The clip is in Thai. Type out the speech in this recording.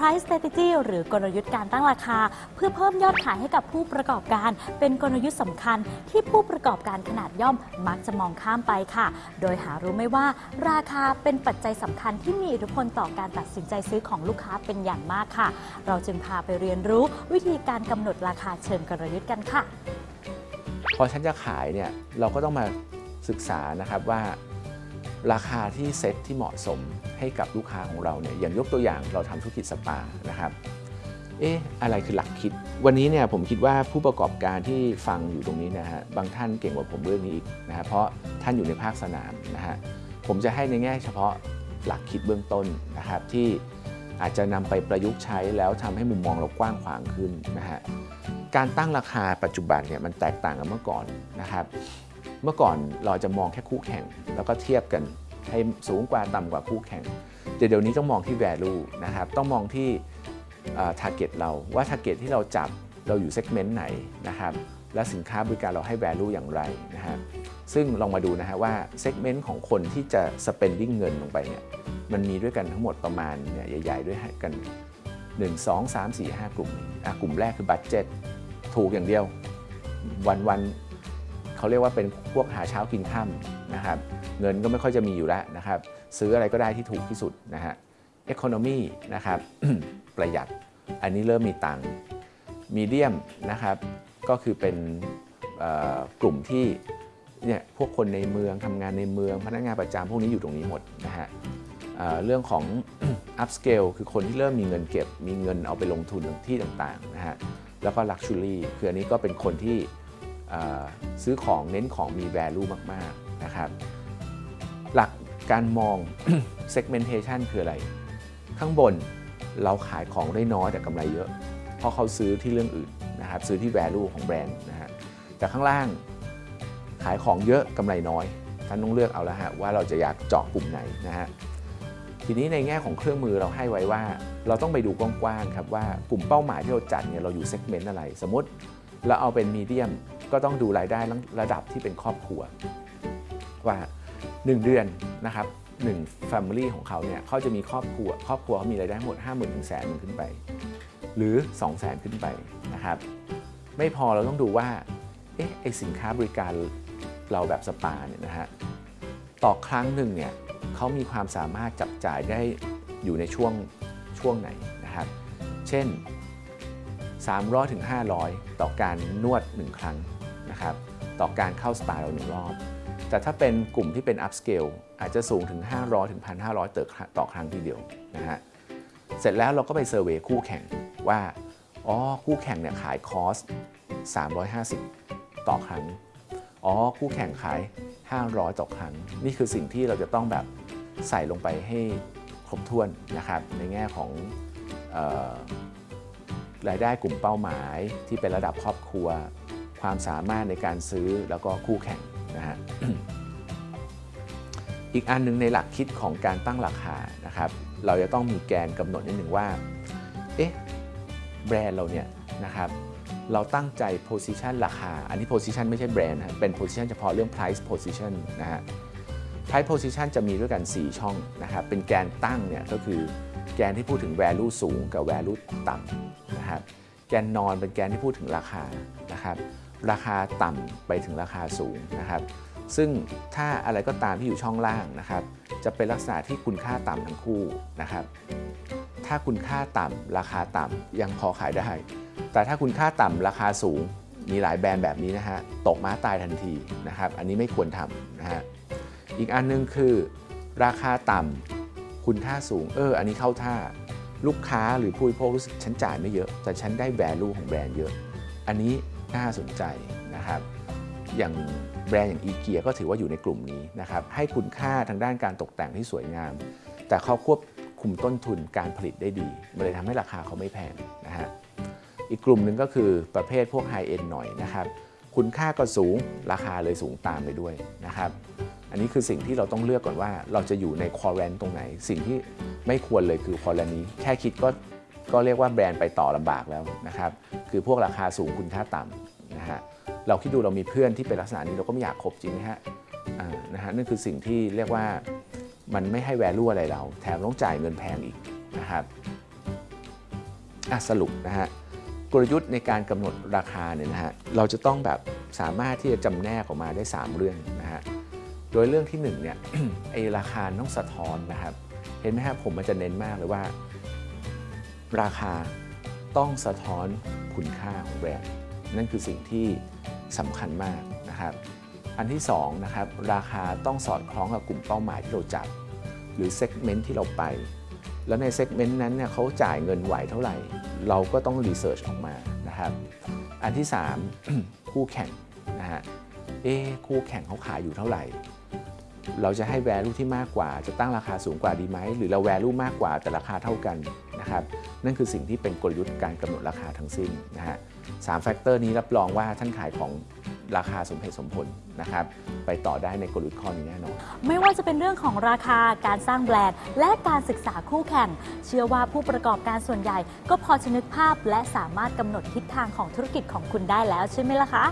price strategy หรือกลยุทธ์การตั้งราคา เพื่อเพิ่มยอดขายให้กับผู้ประกอบการ เป็นกลยุทธ์สำคัญที่ผู้ประกอบการขนาดย่อมมักจะมองข้ามไปค่ะ โดยหารู้ไม่ว่า ราคาเป็นปัจจัยสำคัญที่มีอิทธิพลต่อการตัดสินใจซื้อของลูกค้าเป็นอย่างมากค่ะ เราจึงพาไปเรียนรู้วิธีการกำหนดราคาเชิงกลยุทธ์กันค่ะ พอฉันจะขายเนี่ยเราก็ต้องมาศึกษานะครับว่า ราคาที่เซ็ตที่เหมาะสมให้กับลูกค้าของเราเนี่ยอย่างยกตัวอย่างเราทำธุรกิจสปานะครับเอ๊ะอะไรคือหลักคิด วันนี้เนี่ยผมคิดว่าผู้ประกอบการที่ฟังอยู่ตรงนี้นะฮะบางท่านเก่งกว่าผมเรื่องนี้อีกนะฮะเพราะท่านอยู่ในภาคสนามนะฮะผมจะให้ในแง่เฉพาะหลักคิดเบื้องต้นนะครับที่อาจจะนำไปประยุกต์ใช้แล้วทำให้มุมมองเรากว้างขวางขึ้นนะฮะการตั้งราคาปัจจุบันเนี่ยมันแตกต่างกับเมื่อก่อนนะครับ เมื่อก่อนเราจะมองแค่คู่แข่ง แล้วก็เทียบกันให้สูงกว่าต่ำกว่าคู่แข่ง แต่เดี๋ยวนี้ต้องมองที่ value นะครับ ต้องมองที่ target เราว่า target ที่เราจับเราอยู่ segment ไหนนะครับ และสินค้าบริการเราให้ value อย่างไรนะฮะซึ่งลองมาดูนะฮะว่า segment ของคนที่จะ spending เงินลงไปเนี่ยมันมีด้วยกันทั้งหมดประมาณเนี่ยใหญ่ ๆ ด้วยกัน 1 2 3 4 5 กลุ่มอะกลุ่มแรกคือบัตเจ็ตถูกอย่างเดียววันๆ เขาเรียกว่าเป็นพวกหาเช้ากินค่ำนะครับเงินก็ไม่ค่อยจะมีอยู่แล้วนะครับซื้ออะไรก็ได้ที่ถูกที่สุดนะฮะ Economy นะครับประหยัดอันนี้เริ่มมีตังมีเดียมนะครับก็คือเป็นกลุ่มที่เนี่ยพวกคนในเมืองทำงานในเมือง พนักงานประจำพวกนี้อยู่ตรงนี้หมดนะฮะเรื่องของ upscale คือคนที่เริ่มมีเงินเก็บ มีเงินเอาไปลงทุนที่ต่างๆนะฮะแล้วก็ luxury คืออันนี้ก็เป็นคนที่ ซื้อของเน้นของมี value มากๆนะครับหลักการมอง segmentation คืออะไร ข้างบนเราขายของได้น้อยแต่กำไรเยอะ เพราะเขาซื้อที่เรื่องอื่นนะครับซื้อที่ value ของแบรนด์นะฮะแต่ข้างล่างขายของเยอะกำไรน้อย ท่านต้องเลือกเอาแล้วฮะว่าเราจะอยากเจาะกลุ่มไหนนะฮะทีนี้ในแง่ของเครื่องมือเราให้ไว้ว่า เราต้องไปดูกว้างๆครับว่ากลุ่มเป้าหมายที่เราจัดเนี่ยเราอยู่เซกเมนต์อะไร สมมติ เราเอาเป็นมีเดียมก็ต้องดูรายได้ระดับที่เป็นครอบครัว ว่า 1 เดือนนะครับ1 Family ของเขาเนี่ยเขาจะมีครอบครัว ครอบครัวเขามีรายได้หมด 5 0,000ถึงแสนขึ้นไป หรือ 2 0 0 0 0 0ขึ้นไปนะครับ ไม่พอเราต้องดูว่าเอ๊ะไอสินค้าบริการเราแบบสปาเนี่ยนะฮะต่อครั้งหนึ่งเนี่ยเขามีความสามารถจับจ่ายได้อยู่ในช่วงช่วงไหนนะครับ เช่น 300ถึง500 ต่อการนวด 1 ครั้งนะครับต่อการเข้าสปาเราหนึ่งรอบ แต่ถ้าเป็นกลุ่มที่เป็น upscale อาจจะสูงถึง 500ถึง1,500ต่อต่อครั้งทีเดียวนะฮะเสร็จแล้วเราก็ไปเซอร์เวยคู่แข่งว่าอ๋อคู่แข่งเนี่ยขายคอส350 ต่อครั้งอ๋อคู่แข่งขาย 500 ต่อครั้ง นี่คือสิ่งที่เราจะต้องแบบใส่ลงไปให้ครบถ้วนนะครับในแง่ของ รายได้กลุ่มเป้าหมายที่เป็นระดับครอบครัว ความสามารถในการซื้อแล้วก็คู่แข่งนะฮะอีกอันหนึ่งในหลักคิดของการตั้งราคานะครับเราจะต้องมีแกนกำหนดนิดหนึ่งว่าเอ๊ะแบรนด์เราเนี่ยนะครับเราตั้งใจ position ราคา อันนี้ position ไม่ใช่แบรนด์นะเป็น position เฉพาะเรื่อง price position นะฮะ price position จะมีด้วยกัน 4 ช่องนะครับเป็นแกนตั้งเนี่ยก็คือแกนที่พูดถึง value สูงกับ value ต่ำนะครับแกนนอนเป็นแกนที่พูดถึงราคานะครับราคาต่ำไปถึงราคาสูงนะครับซึ่งถ้าอะไรก็ตามที่อยู่ช่องล่างนะครับจะเป็นลักษณะที่คุณค่าต่ำทั้งคู่นะครับถ้าคุณค่าต่ำราคาต่ำยังพอขายได้ แต่ถ้าคุณค่าต่ำราคาสูงมีหลายแบรนด์แบบนี้นะฮะตกม้าตายทันทีนะครับอันนี้ไม่ควรทำนะฮะ อีกอันนึงคือราคาต่ำคุณค่าสูง เออ อันนี้เข้าท่าลูกค้าหรือผู้บริโภครู้สึกฉันจ่ายไม่เยอะ แต่ฉันได้ value ของแบรนด์เยอะ อันนี้น่าสนใจนะครับ อย่างแบรนด์อย่างอีเกียก็ถือว่าอยู่ในกลุ่มนี้นะครับ ให้คุณค่าทางด้านการตกแต่งที่สวยงาม แต่เขาควบคุมต้นทุนการผลิตได้ดี มันเลยทำให้ราคาเขาไม่แพงนะฮะ อีกกลุ่มหนึ่งก็คือประเภทพวก high-end หน่อยนะครับ คุณค่าก็สูง ราคาเลยสูงตามไปด้วยนะครับ อันนี้คือสิ่งที่เราต้องเลือกก่อนว่าเราจะอยู่ใน quadrant ตรงไหน สิ่งที่ไม่ควรเลยคือ quadrant นี้ แค่คิดก็ก็เรียกว่าแบรนด์ไปต่อลำบากแล้วนะครับคือพวกราคาสูงคุณค่าต่ำนะฮะเราคิดดูเรามีเพื่อนที่เป็นลักษณะนี้เราก็ไม่อยากคบจริงไหมฮะนะฮะนั่นคือสิ่งที่เรียกว่ามันไม่ให้ value อะไรเรา แถมต้องจ่ายเงินแพงอีกนะครับอะสรุปนะฮะกลยุทธ์ในการกำหนดราคาเนี่ยนะฮะเราจะต้องแบบสามารถที่จะจำแนกออกมาได้ 3 เรื่อง โดยเรื่องที่1เนี่ยไอราคาต้องสะท้อนนะครับ เห็นไหมครับผมมันจะเน้นมากเลยว่า ราคาต้องสะท้อนคุณค่าของแบรนด์นั่นคือสิ่งที่สำคัญมากนะครับ อันที่2นะครับราคาต้องสอดคล้องกับกลุ่มเป้าหมายที่เราจับ หรือ segment ที่เราไป แล้วใน segment นั้นเนี่ยเขาจ่ายเงินไหวเท่าไหร่ เราก็ต้อง research ออกมานะครับ อันที่ 3 คู่แข่งนะฮะ เอ๊คู่แข่งเขาขายอยู่เท่าไหร่ เราจะให้ value ที่มากกว่า จะตั้งราคาสูงกว่าดีไหม หรือเรา value มากกว่าแต่ราคาเท่ากันนะครับ นั่นคือสิ่งที่เป็นกลยุทธ์การกำหนดราคาทั้งสิ้นนะฮะสาม factor นี้รับรองว่าท่านขายของราคาสมเหตุสมผลนะครับ ไปต่อได้ในกลยุทธ์ข้อนี้แน่นอน ไม่ว่าจะเป็นเรื่องของราคาการสร้างแบรนด์ และการศึกษาคู่แข่ง เชื่อว่าผู้ประกอบการส่วนใหญ่ ก็พอจะนึกภาพและสามารถกำหนดทิศทางของธุรกิจของคุณได้แล้วใช่ไหมล่ะคะ